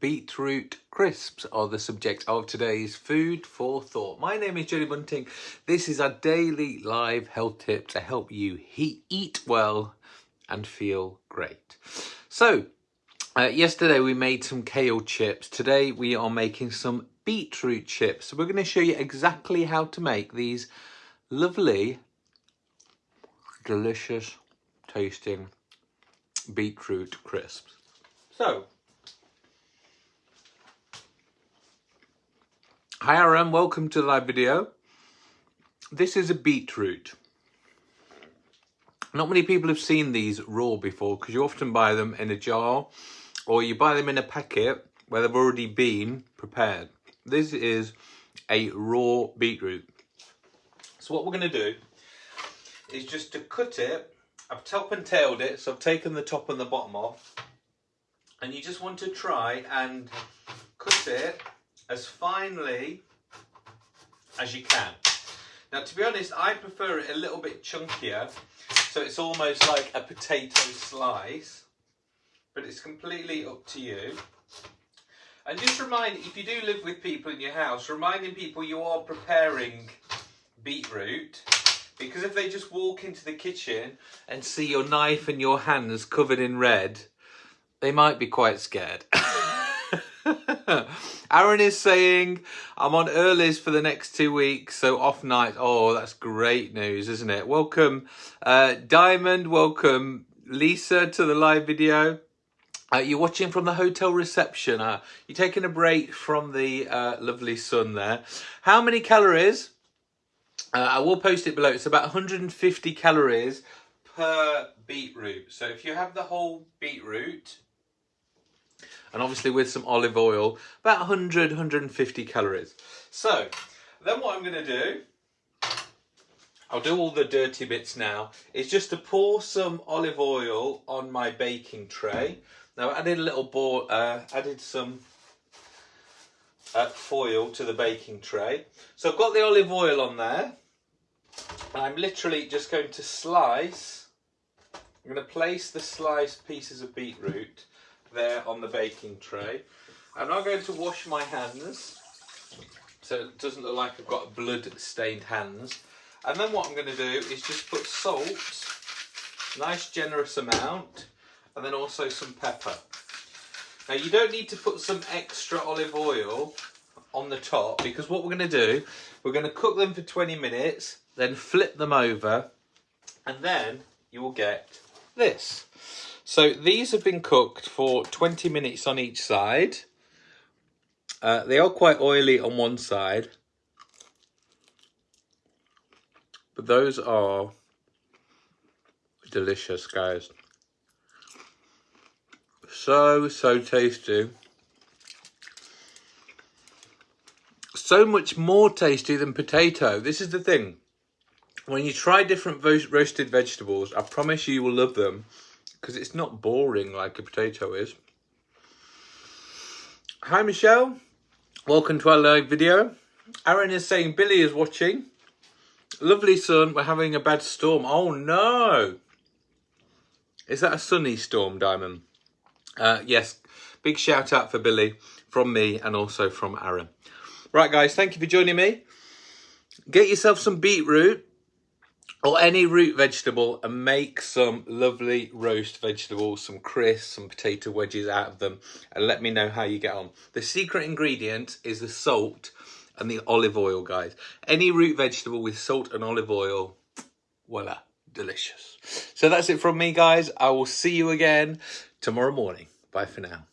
beetroot crisps are the subject of today's food for thought. My name is Jody Bunting. This is a daily live health tip to help you eat well and feel great. So, uh, yesterday we made some kale chips. Today we are making some beetroot chips. So we're going to show you exactly how to make these lovely, delicious tasting beetroot crisps. So, Hi Aaron, welcome to the live video. This is a beetroot. Not many people have seen these raw before because you often buy them in a jar or you buy them in a packet where they've already been prepared. This is a raw beetroot. So what we're going to do is just to cut it. I've top and tailed it, so I've taken the top and the bottom off. And you just want to try and cut it as finely as you can. Now, to be honest, I prefer it a little bit chunkier, so it's almost like a potato slice, but it's completely up to you. And just remind, if you do live with people in your house, reminding people you are preparing beetroot, because if they just walk into the kitchen and see your knife and your hands covered in red, they might be quite scared. Aaron is saying, I'm on earlies for the next two weeks, so off night. Oh, that's great news, isn't it? Welcome, uh, Diamond. Welcome, Lisa, to the live video. Uh, you're watching from the hotel reception. Uh, you're taking a break from the uh, lovely sun there. How many calories? Uh, I will post it below. It's about 150 calories per beetroot. So if you have the whole beetroot, and obviously with some olive oil, about 100, 150 calories. So then what I'm going to do, I'll do all the dirty bits now, is just to pour some olive oil on my baking tray. Now I added a little ball, uh, added some uh, foil to the baking tray. So I've got the olive oil on there. And I'm literally just going to slice, I'm going to place the sliced pieces of beetroot there on the baking tray. I'm now going to wash my hands so it doesn't look like I've got blood stained hands. And then what I'm going to do is just put salt, nice generous amount, and then also some pepper. Now you don't need to put some extra olive oil on the top because what we're going to do, we're going to cook them for 20 minutes, then flip them over, and then you will get this. So these have been cooked for 20 minutes on each side. Uh, they are quite oily on one side. But those are delicious, guys. So, so tasty. So much more tasty than potato. This is the thing. When you try different roasted vegetables, I promise you, you will love them because it's not boring like a potato is. Hi Michelle, welcome to our live video. Aaron is saying Billy is watching. Lovely sun, we're having a bad storm. Oh no! Is that a sunny storm, Diamond? Uh, yes, big shout out for Billy from me and also from Aaron. Right guys, thank you for joining me. Get yourself some beetroot or any root vegetable and make some lovely roast vegetables, some crisps, some potato wedges out of them and let me know how you get on. The secret ingredient is the salt and the olive oil, guys. Any root vegetable with salt and olive oil, voila, delicious. So that's it from me, guys. I will see you again tomorrow morning. Bye for now.